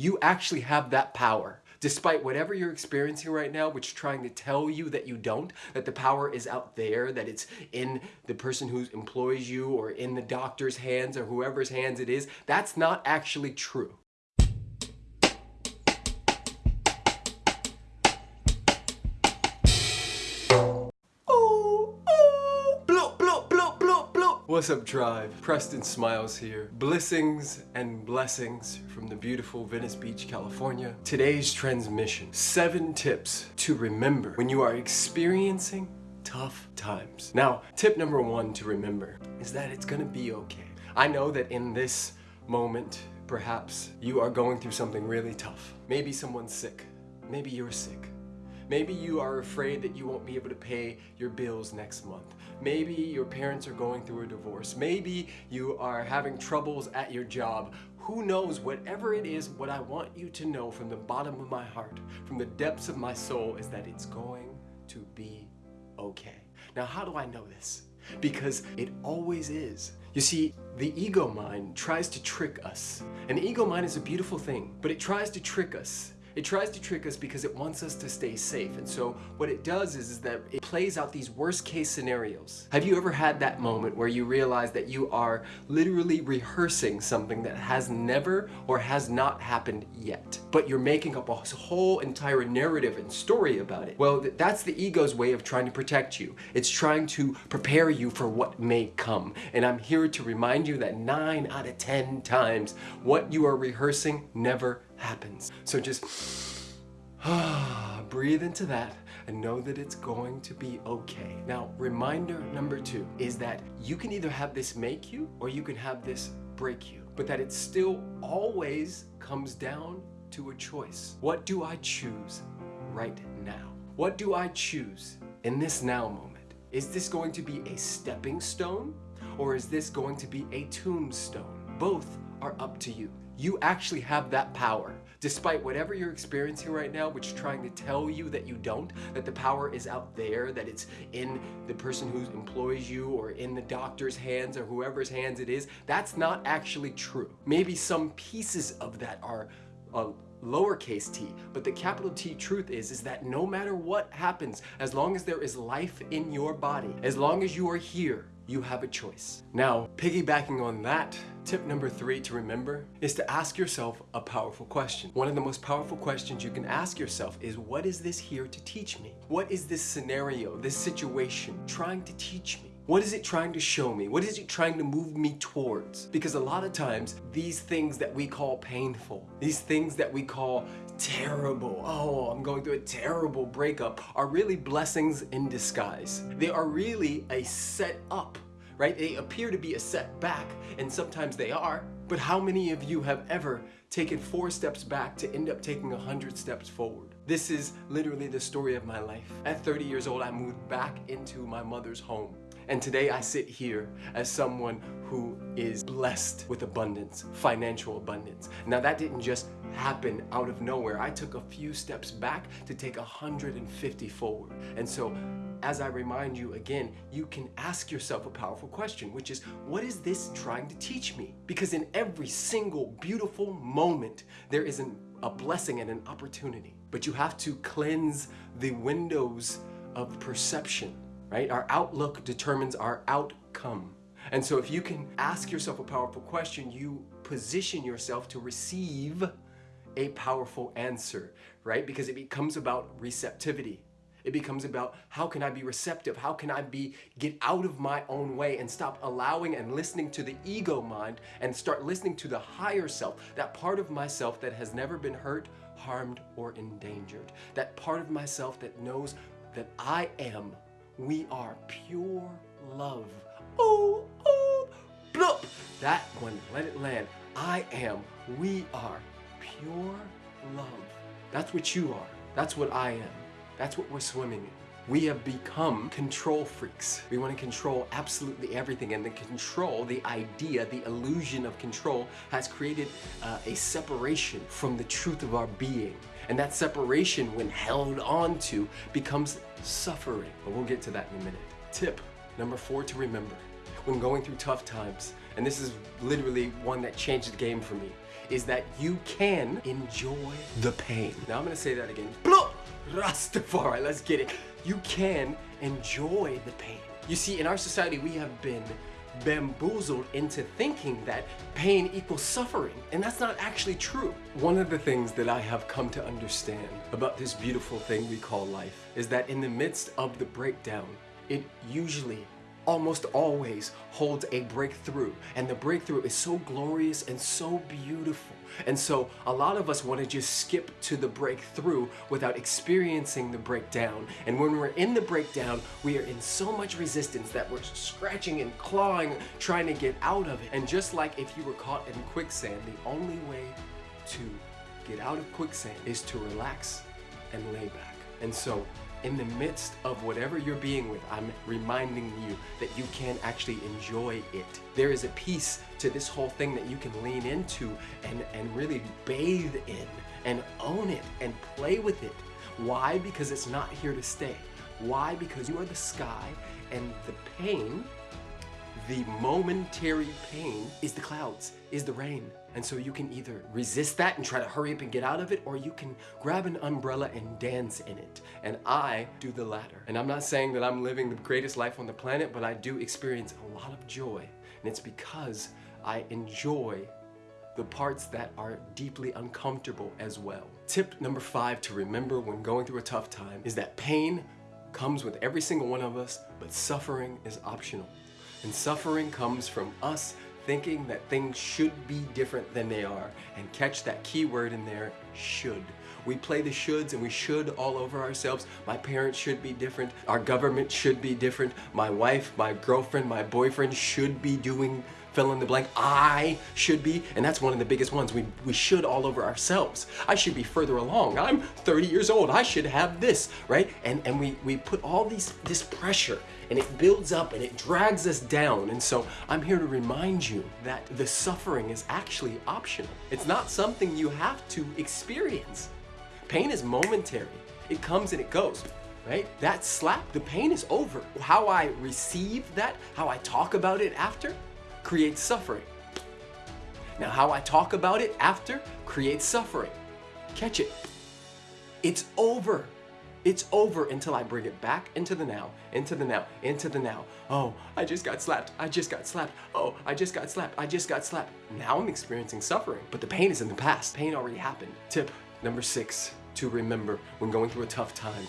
You actually have that power. Despite whatever you're experiencing right now, which is trying to tell you that you don't, that the power is out there, that it's in the person who employs you or in the doctor's hands or whoever's hands it is, that's not actually true. What's up, tribe? Preston Smiles here. Blessings and blessings from the beautiful Venice Beach, California. Today's transmission seven tips to remember when you are experiencing tough times. Now, tip number one to remember is that it's gonna be okay. I know that in this moment, perhaps you are going through something really tough. Maybe someone's sick. Maybe you're sick. Maybe you are afraid that you won't be able to pay your bills next month. Maybe your parents are going through a divorce. Maybe you are having troubles at your job. Who knows, whatever it is, what I want you to know from the bottom of my heart, from the depths of my soul, is that it's going to be okay. Now, how do I know this? Because it always is. You see, the ego mind tries to trick us. And the ego mind is a beautiful thing, but it tries to trick us it tries to trick us because it wants us to stay safe. And so what it does is, is that it plays out these worst case scenarios. Have you ever had that moment where you realize that you are literally rehearsing something that has never or has not happened yet, but you're making up a whole entire narrative and story about it? Well, that's the ego's way of trying to protect you. It's trying to prepare you for what may come. And I'm here to remind you that nine out of 10 times what you are rehearsing never happens. So just breathe into that and know that it's going to be okay. Now, reminder number two is that you can either have this make you or you can have this break you, but that it still always comes down to a choice. What do I choose right now? What do I choose in this now moment? Is this going to be a stepping stone or is this going to be a tombstone? Both are up to you. You actually have that power. Despite whatever you're experiencing right now, which is trying to tell you that you don't, that the power is out there, that it's in the person who employs you or in the doctor's hands or whoever's hands it is, that's not actually true. Maybe some pieces of that are uh, lowercase t, but the capital T truth is, is that no matter what happens, as long as there is life in your body, as long as you are here, you have a choice. Now, piggybacking on that, tip number three to remember is to ask yourself a powerful question. One of the most powerful questions you can ask yourself is, what is this here to teach me? What is this scenario, this situation trying to teach me? What is it trying to show me? What is it trying to move me towards? Because a lot of times, these things that we call painful, these things that we call terrible, oh, I'm going through a terrible breakup, are really blessings in disguise. They are really a set up, right? They appear to be a setback, and sometimes they are, but how many of you have ever taken four steps back to end up taking a hundred steps forward? This is literally the story of my life. At 30 years old, I moved back into my mother's home. And today I sit here as someone who is blessed with abundance, financial abundance. Now that didn't just happen out of nowhere. I took a few steps back to take 150 forward. And so as I remind you again, you can ask yourself a powerful question, which is, what is this trying to teach me? Because in every single beautiful moment, there is an, a blessing and an opportunity. But you have to cleanse the windows of perception right? Our outlook determines our outcome. And so if you can ask yourself a powerful question, you position yourself to receive a powerful answer, right? Because it becomes about receptivity. It becomes about how can I be receptive? How can I be get out of my own way and stop allowing and listening to the ego mind and start listening to the higher self, that part of myself that has never been hurt, harmed, or endangered. That part of myself that knows that I am we are pure love. Oh, oh, bloop. That one, let it land. I am, we are pure love. That's what you are. That's what I am. That's what we're swimming in. We have become control freaks. We want to control absolutely everything and the control, the idea, the illusion of control has created uh, a separation from the truth of our being. And that separation, when held on to, becomes suffering. But we'll get to that in a minute. Tip number four to remember when going through tough times, and this is literally one that changed the game for me, is that you can enjoy the pain. Now I'm gonna say that again. Blah! Rastafari, let's get it. You can enjoy the pain. You see, in our society, we have been bamboozled into thinking that pain equals suffering, and that's not actually true. One of the things that I have come to understand about this beautiful thing we call life is that in the midst of the breakdown, it usually almost always holds a breakthrough. And the breakthrough is so glorious and so beautiful. And so a lot of us want to just skip to the breakthrough without experiencing the breakdown. And when we're in the breakdown, we are in so much resistance that we're scratching and clawing, trying to get out of it. And just like if you were caught in quicksand, the only way to get out of quicksand is to relax and lay back. And so in the midst of whatever you're being with, I'm reminding you that you can actually enjoy it. There is a piece to this whole thing that you can lean into and, and really bathe in and own it and play with it. Why? Because it's not here to stay. Why? Because you are the sky and the pain, the momentary pain, is the clouds, is the rain. And so you can either resist that and try to hurry up and get out of it, or you can grab an umbrella and dance in it. And I do the latter. And I'm not saying that I'm living the greatest life on the planet, but I do experience a lot of joy. And it's because I enjoy the parts that are deeply uncomfortable as well. Tip number five to remember when going through a tough time is that pain comes with every single one of us, but suffering is optional. And suffering comes from us thinking that things should be different than they are. And catch that key word in there, should. We play the shoulds and we should all over ourselves. My parents should be different. Our government should be different. My wife, my girlfriend, my boyfriend should be doing fill in the blank. I should be, and that's one of the biggest ones. We, we should all over ourselves. I should be further along. I'm 30 years old. I should have this, right? And, and we, we put all these this pressure and it builds up and it drags us down. And so I'm here to remind you that the suffering is actually optional. It's not something you have to experience. Pain is momentary. It comes and it goes right? That slap, the pain is over. How I receive that, how I talk about it after, creates suffering. Now, how I talk about it after creates suffering. Catch it. It's over. It's over until I bring it back into the now, into the now, into the now. Oh, I just got slapped. I just got slapped. Oh, I just got slapped. I just got slapped. Now I'm experiencing suffering, but the pain is in the past. Pain already happened. Tip number six to remember when going through a tough time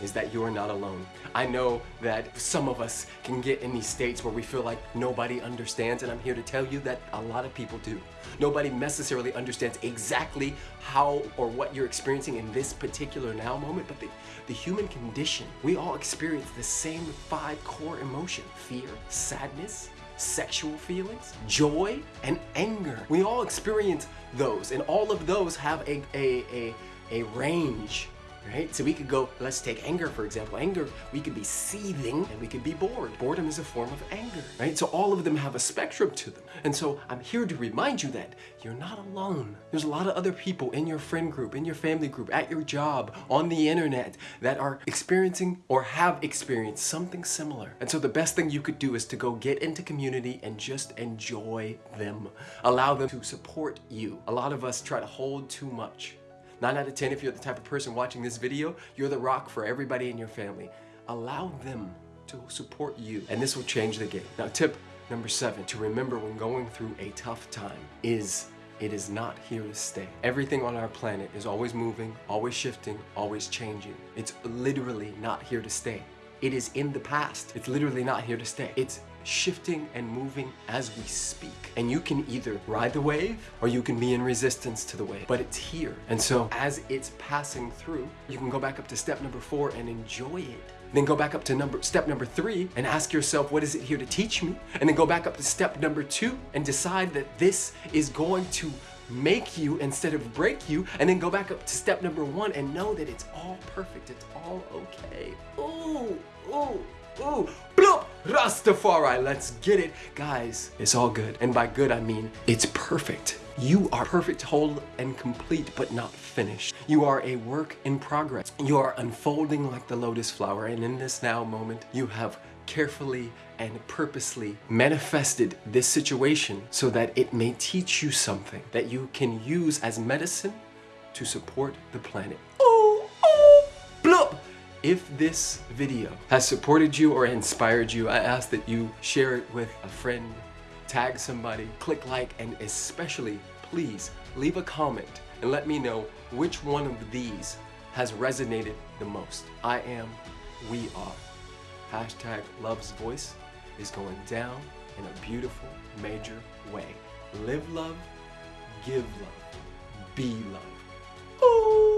is that you are not alone. I know that some of us can get in these states where we feel like nobody understands and I'm here to tell you that a lot of people do. Nobody necessarily understands exactly how or what you're experiencing in this particular now moment, but the, the human condition, we all experience the same five core emotions: fear, sadness, sexual feelings, joy, and anger. We all experience those, and all of those have a, a, a, a range right? So we could go, let's take anger for example. Anger, we could be seething and we could be bored. Boredom is a form of anger, right? So all of them have a spectrum to them. And so I'm here to remind you that you're not alone. There's a lot of other people in your friend group, in your family group, at your job, on the internet that are experiencing or have experienced something similar. And so the best thing you could do is to go get into community and just enjoy them. Allow them to support you. A lot of us try to hold too much 9 out of 10, if you're the type of person watching this video, you're the rock for everybody in your family. Allow them to support you, and this will change the game. Now, tip number seven, to remember when going through a tough time is it is not here to stay. Everything on our planet is always moving, always shifting, always changing. It's literally not here to stay. It is in the past. It's literally not here to stay. It's shifting and moving as we speak. And you can either ride the wave or you can be in resistance to the wave, but it's here. And so as it's passing through, you can go back up to step number four and enjoy it. Then go back up to number step number three and ask yourself, what is it here to teach me? And then go back up to step number two and decide that this is going to make you instead of break you and then go back up to step number one and know that it's all perfect it's all okay ooh ooh ooh Rastafari, let's get it. Guys, it's all good. And by good, I mean it's perfect. You are perfect, whole, and complete, but not finished. You are a work in progress. You are unfolding like the lotus flower, and in this now moment, you have carefully and purposely manifested this situation so that it may teach you something that you can use as medicine to support the planet. If this video has supported you or inspired you, I ask that you share it with a friend, tag somebody, click like, and especially, please, leave a comment and let me know which one of these has resonated the most. I am, we are. Hashtag Love's Voice is going down in a beautiful, major way. Live love, give love, be love.